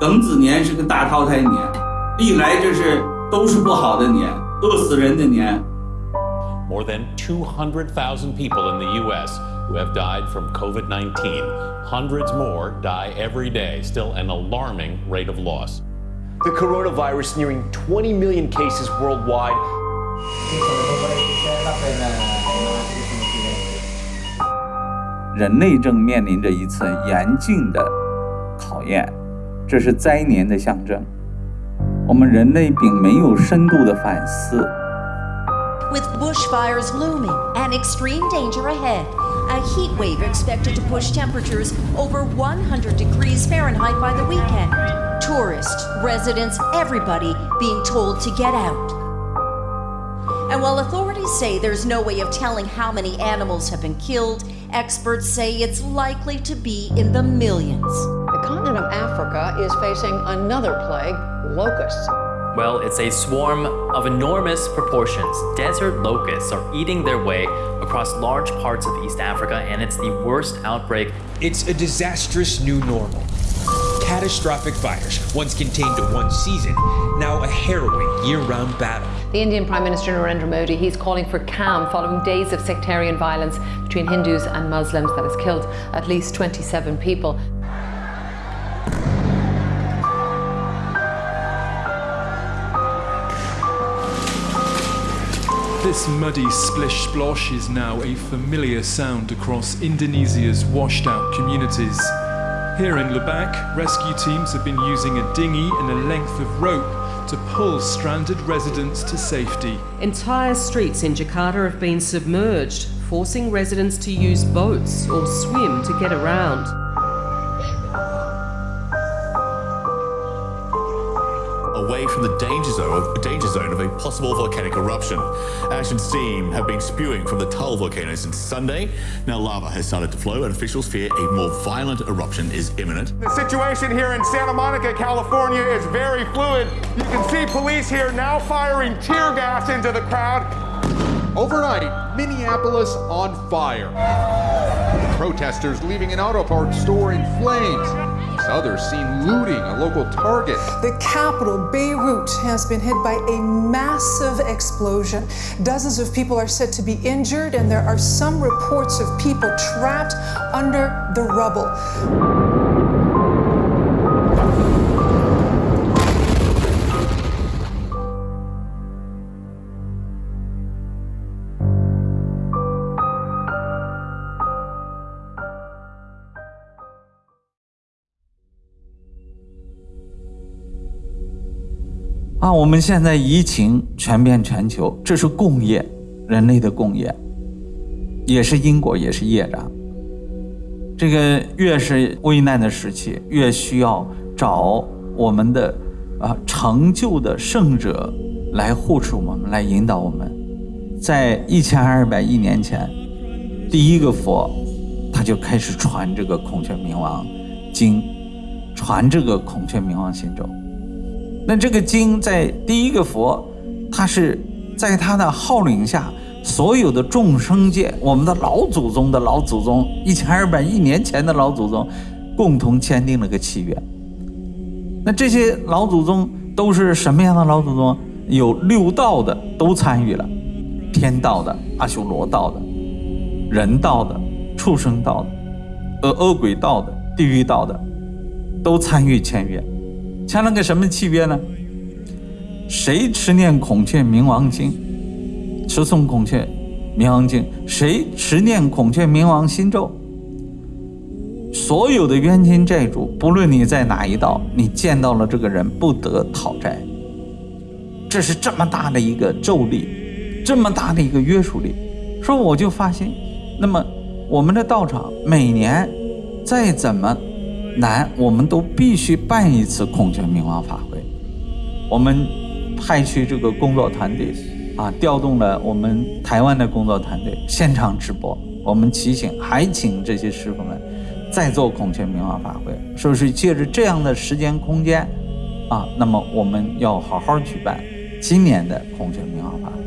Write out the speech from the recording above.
庚子年是个大淘汰年，历来这是都是不好的年，饿死人的年。More than 200,000 people in the U.S. who have died from COVID 19. Hundreds more die every day, still an alarming rate of loss. The coronavirus nearing 20 million cases worldwide. 人类正面临着一次严峻的考验，这是灾年的象征。我们人类并没有深度的反思。With bushfires looming and extreme danger ahead, a heat wave expected to push temperatures over 100 degrees Fahrenheit by the weekend. Tourists, residents, everybody being told to get out. And while authorities say there's no way of telling how many animals have been killed, experts say it's likely to be in the millions. The continent of Africa is facing another plague, locusts. Well, it's a swarm of enormous proportions. Desert locusts are eating their way across large parts of East Africa, and it's the worst outbreak. It's a disastrous new normal. Catastrophic fires, once contained to one season, now a harrowing year-round battle. The Indian Prime Minister Narendra Modi, he's calling for calm following days of sectarian violence between Hindus and Muslims that has killed at least 27 people. This muddy splish splosh is now a familiar sound across Indonesia's washed out communities. Here in Lebak, rescue teams have been using a dinghy and a length of rope to pull stranded residents to safety. Entire streets in Jakarta have been submerged, forcing residents to use boats or swim to get around. Away from the danger zone, danger zone of a possible volcanic eruption. Ash and steam have been spewing from the Taal volcano since Sunday. Now lava has started to flow and officials fear a more violent eruption is imminent. The situation here in Santa Monica, California is very fluid. You can see police here now firing tear gas into the crowd. Overnight, Minneapolis on fire. Protesters leaving an auto parts store in flames. Others seen looting a local target. The capital, Beirut, has been hit by a massive explosion. Dozens of people are said to be injured, and there are some reports of people trapped under the rubble. 啊，我们现在疫情传遍全球，这是共业，人类的共业，也是因果，也是业障。这个越是危难的时期，越需要找我们的啊成就的圣者来护持我们，来引导我们。在一千二百亿年前，第一个佛他就开始传这个孔雀明王经，传这个孔雀明王心咒。那这个经在第一个佛，他是在他的号令下，所有的众生界，我们的老祖宗的老祖宗，一千二百亿年前的老祖宗，共同签订了个契约。那这些老祖宗都是什么样的老祖宗？有六道的都参与了，天道的、阿修罗道的、人道的、畜生道的、恶恶鬼道的、地狱道的，都参与签约。签了个什么契约呢？谁持念孔雀明王经，持诵孔雀明王经，谁持念孔雀明王心咒，所有的冤亲债主，不论你在哪一道，你见到了这个人，不得讨债。这是这么大的一个咒力，这么大的一个约束力。说我就发现，那么我们的道场每年再怎么。难，我们都必须办一次孔雀明王法会。我们派去这个工作团队，啊，调动了我们台湾的工作团队，现场直播。我们提醒，还请这些师傅们再做孔雀明王法会，是不是借着这样的时间空间，啊，那么我们要好好举办今年的孔雀明王法会。